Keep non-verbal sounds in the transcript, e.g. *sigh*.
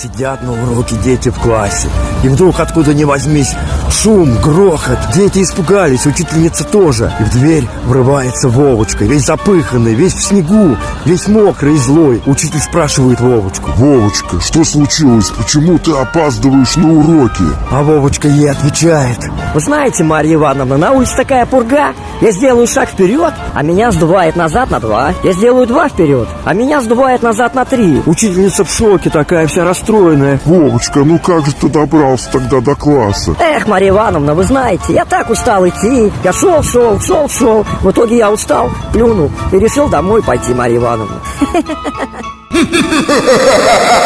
Сидят на уроке дети в классе. И вдруг откуда ни возьмись шум, грохот. Дети испугались, учительница тоже. И в дверь врывается Вовочка, весь запыханный, весь в снегу, весь мокрый и злой. Учитель спрашивает Вовочку. Вовочка, что случилось? Почему ты опаздываешь на уроки? А Вовочка ей отвечает. Вы знаете, Марья Ивановна, на улице такая пурга. Я сделаю шаг вперед, а меня сдувает назад на два. Я сделаю два вперед, а меня сдувает назад на три. Учительница в шоке, такая вся расстроенная. Вовочка, ну как же ты добрался тогда до класса? Эх, Марья Ивановна, вы знаете, я так устал идти. Я шел, шел, шел, шел. В итоге я устал, плюнул и решил домой пойти, Марья Ивановна. *laughs*